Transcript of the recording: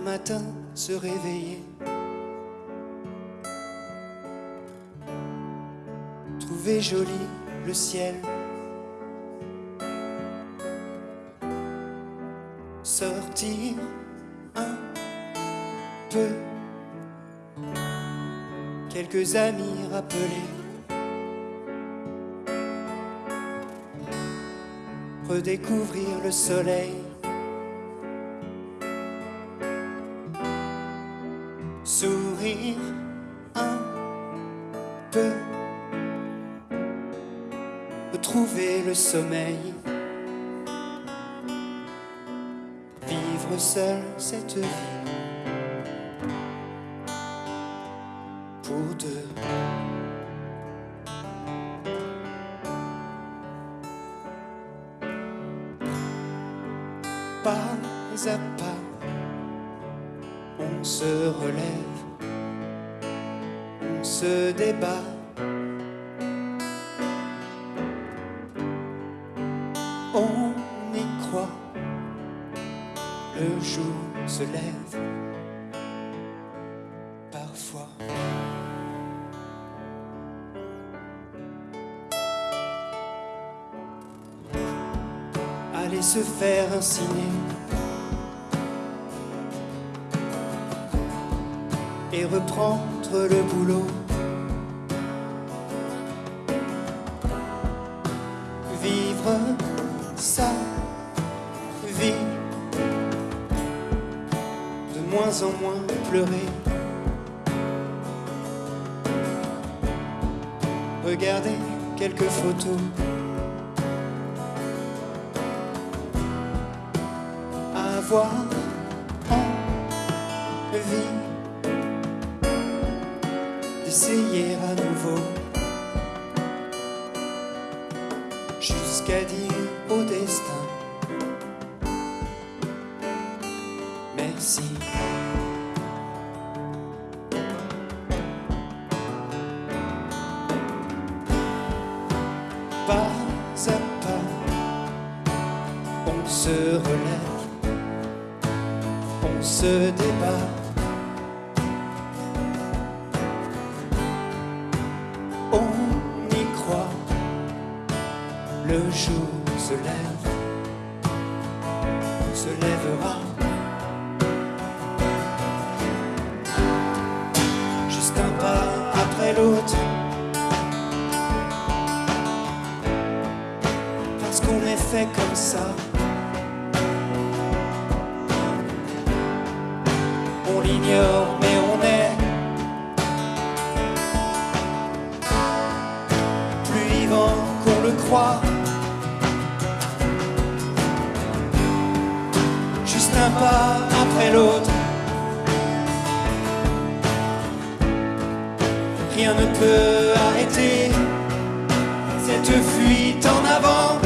un matin se réveiller, trouver joli le ciel, sortir un peu, quelques amis rappelés. redécouvrir le soleil. Sourire un peu, retrouver le sommeil. Vivre seul cette vie pour deux. pas à pas, on se relève, on se débat. On y croit, le jour se lève, parfois. aller se faire insigner et reprendre le boulot. Vivre sa vie, de moins en moins pleurer. Regarder quelques photos. avoir d'essayer à nouveau jusqu'à dire au destin merci. Pas à pas, on se relève on se débat. On y croit, le jour se lève, se lèvera. Juste un pas après l'autre. Parce qu'on est fait comme ça. on l'ignore, mais Juste un pas après l'autre. Rien ne peut arrêter cette fuite en avant.